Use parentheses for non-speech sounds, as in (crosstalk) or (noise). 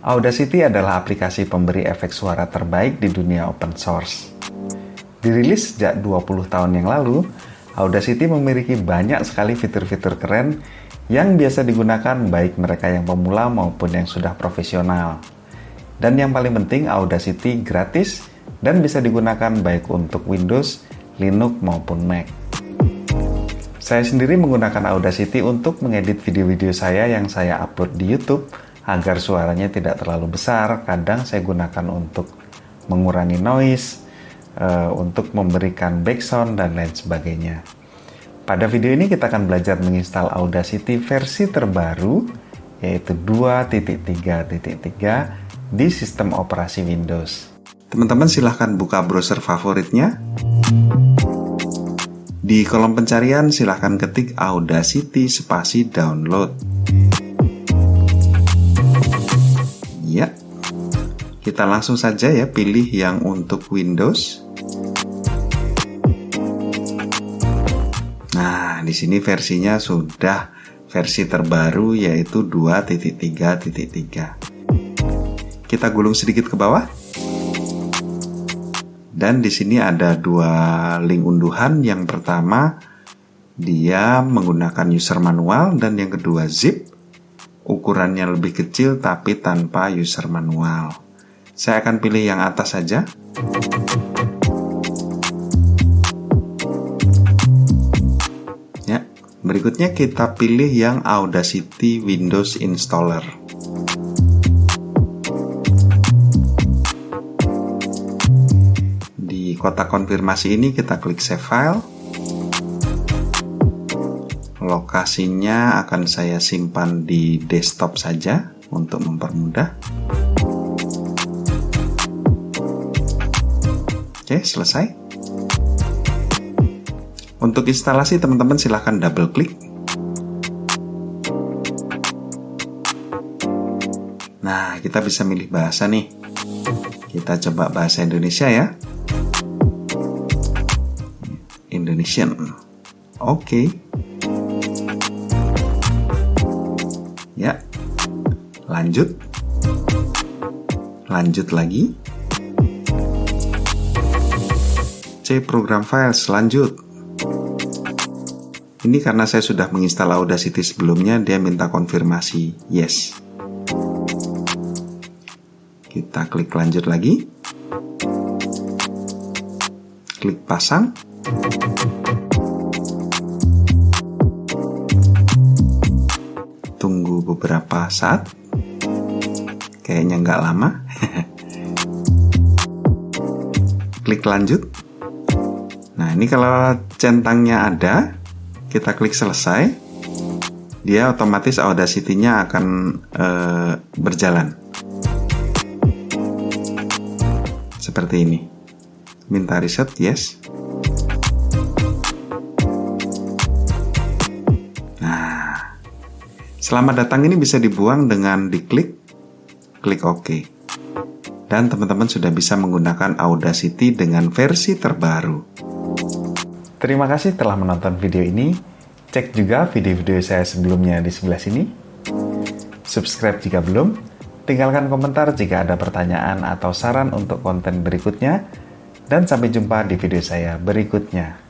Audacity adalah aplikasi pemberi efek suara terbaik di dunia open source. Dirilis sejak 20 tahun yang lalu, Audacity memiliki banyak sekali fitur-fitur keren yang biasa digunakan baik mereka yang pemula maupun yang sudah profesional. Dan yang paling penting, Audacity gratis dan bisa digunakan baik untuk Windows, Linux maupun Mac. Saya sendiri menggunakan Audacity untuk mengedit video-video saya yang saya upload di YouTube agar suaranya tidak terlalu besar. Kadang saya gunakan untuk mengurangi noise, uh, untuk memberikan background dan lain sebagainya. Pada video ini kita akan belajar menginstal Audacity versi terbaru yaitu 2.3.3 di sistem operasi Windows. Teman-teman silahkan buka browser favoritnya. Di kolom pencarian silahkan ketik Audacity spasi download. Kita langsung saja ya pilih yang untuk Windows. Nah, di sini versinya sudah versi terbaru yaitu 2.3.3. Kita gulung sedikit ke bawah. Dan di sini ada dua link unduhan. Yang pertama dia menggunakan user manual dan yang kedua zip. Ukurannya lebih kecil tapi tanpa user manual. Saya akan pilih yang atas saja. Ya, berikutnya kita pilih yang Audacity Windows Installer. Di kotak konfirmasi ini kita klik Save File. Lokasinya akan saya simpan di desktop saja untuk mempermudah. Oke, selesai. Untuk instalasi teman-teman silahkan double klik. Nah, kita bisa milih bahasa nih. Kita coba bahasa Indonesia ya. Indonesian. Oke. Ya. Lanjut. Lanjut lagi. Program file selanjut. Ini karena saya sudah menginstal Audacity sebelumnya, dia minta konfirmasi yes. Kita klik lanjut lagi. Klik pasang. Tunggu beberapa saat. Kayaknya nggak lama. (laughs) klik lanjut. Nah, ini kalau centangnya ada, kita klik selesai, dia otomatis Audacity-nya akan e, berjalan. Seperti ini. Minta reset, yes. Nah, selamat datang ini bisa dibuang dengan diklik, klik OK. Dan teman-teman sudah bisa menggunakan Audacity dengan versi terbaru. Terima kasih telah menonton video ini. Cek juga video-video saya sebelumnya di sebelah sini. Subscribe jika belum. Tinggalkan komentar jika ada pertanyaan atau saran untuk konten berikutnya. Dan sampai jumpa di video saya berikutnya.